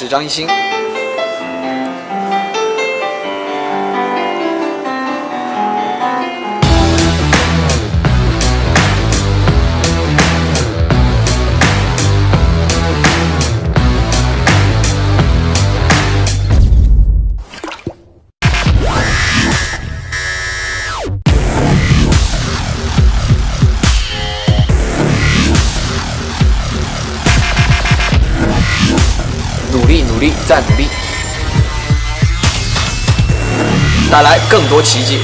是张艺兴。努力，努力，再努力，带来更多奇迹。